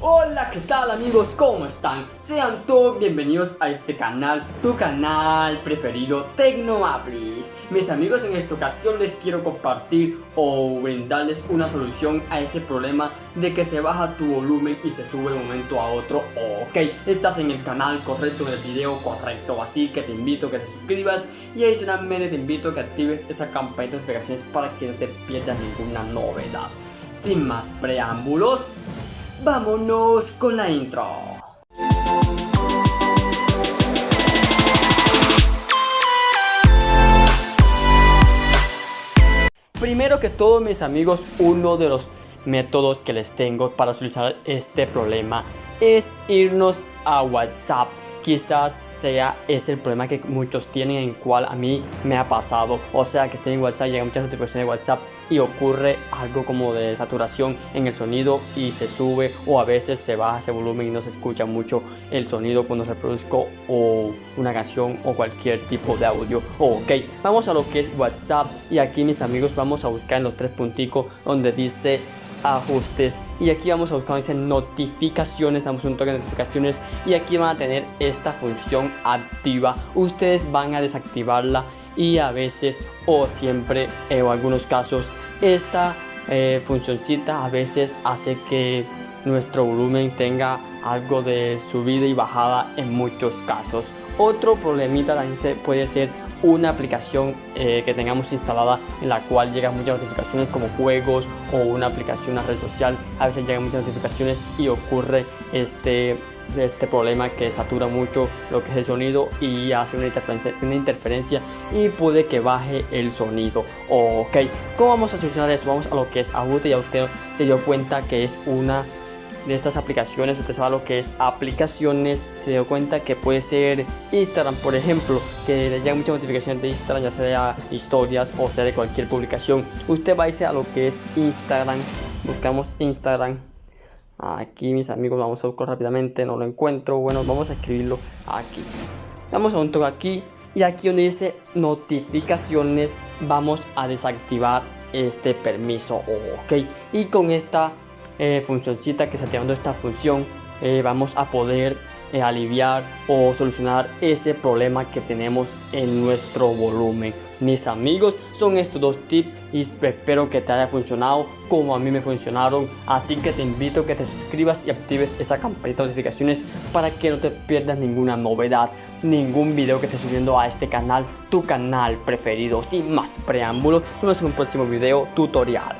Hola, ¿qué tal amigos? ¿Cómo están? Sean todos bienvenidos a este canal, tu canal preferido Tecnoaplis. Mis amigos, en esta ocasión les quiero compartir o brindarles una solución a ese problema de que se baja tu volumen y se sube de un momento a otro. Ok, estás en el canal correcto, en el video correcto, así que te invito a que te suscribas y adicionalmente te invito a que actives esa campanita de notificaciones para que no te pierdas ninguna novedad. Sin más preámbulos, vámonos con la intro. Primero que todo mis amigos, uno de los métodos que les tengo para solucionar este problema es irnos a WhatsApp quizás sea ese el problema que muchos tienen en cual a mí me ha pasado. O sea que estoy en WhatsApp llegan muchas notificaciones de WhatsApp y ocurre algo como de saturación en el sonido y se sube o a veces se baja ese volumen y no se escucha mucho el sonido cuando reproduzco o una canción o cualquier tipo de audio. Ok vamos a lo que es WhatsApp y aquí mis amigos vamos a buscar en los tres punticos donde dice ajustes. Y aquí vamos a buscar dice notificaciones damos un toque de notificaciones y aquí van a tener esta función activa. Ustedes van a desactivarla y a veces o siempre eh, o algunos casos esta eh, funcioncita a veces hace que nuestro volumen tenga algo de subida y bajada en muchos casos otro problemita también puede ser una aplicación eh, que tengamos instalada en la cual llegan muchas notificaciones como juegos o una aplicación, una red social. A veces llegan muchas notificaciones y ocurre este, este problema que satura mucho lo que es el sonido y hace una interferencia, una interferencia y puede que baje el sonido. Ok, ¿cómo vamos a solucionar esto? Vamos a lo que es ajuste y ya usted se dio cuenta que es una de estas aplicaciones, usted sabe lo que es aplicaciones, se dio cuenta que puede ser Instagram, por ejemplo, que le llegan muchas notificaciones de Instagram, ya sea de historias o sea de cualquier publicación. Usted va a irse a lo que es Instagram, buscamos Instagram. Aquí mis amigos, vamos a buscar rápidamente, no lo encuentro. Bueno, vamos a escribirlo aquí. Vamos a un toque aquí y aquí donde dice notificaciones vamos a desactivar este permiso ok y con esta eh, funcioncita que activando esta función eh, vamos a poder eh, aliviar o solucionar ese problema que tenemos en nuestro volumen. Mis amigos son estos dos tips y espero que te haya funcionado como a mí me funcionaron. Así que te invito a que te suscribas y actives esa campanita de notificaciones para que no te pierdas ninguna novedad ningún video que esté subiendo a este canal tu canal preferido. Sin más preámbulos nos vemos en un próximo video tutorial